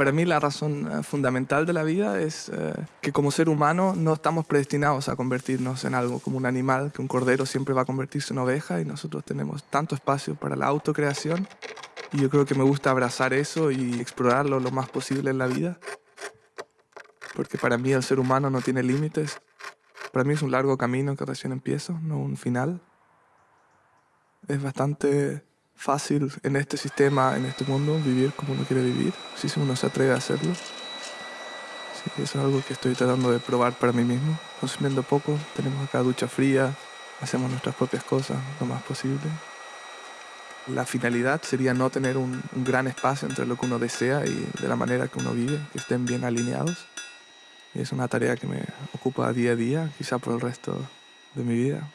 Para mí la razón eh, fundamental de la vida es eh, que como ser humano no estamos predestinados a convertirnos en algo como un animal, que un cordero siempre va a convertirse en oveja y nosotros tenemos tanto espacio para la autocreación y yo creo que me gusta abrazar eso y explorarlo lo más posible en la vida. Porque para mí el ser humano no tiene límites. Para mí es un largo camino que recién empiezo, no un final. Es bastante fácil en este sistema, en este mundo, vivir como uno quiere vivir, si uno se atreve a hacerlo. Sí, eso es algo que estoy tratando de probar para mí mismo, consumiendo poco. Tenemos acá ducha fría, hacemos nuestras propias cosas lo más posible. La finalidad sería no tener un, un gran espacio entre lo que uno desea y de la manera que uno vive, que estén bien alineados. Y es una tarea que me ocupa día a día, quizá por el resto de mi vida.